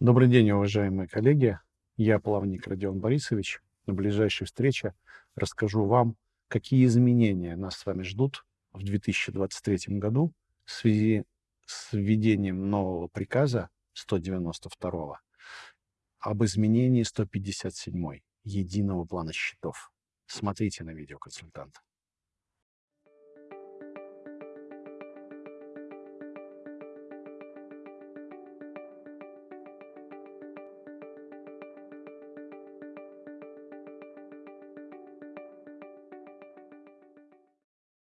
Добрый день, уважаемые коллеги. Я плавник Родион Борисович. На ближайшей встрече расскажу вам, какие изменения нас с вами ждут в 2023 году в связи с введением нового приказа 192 об изменении 157 единого плана счетов. Смотрите на видеоконсультанта.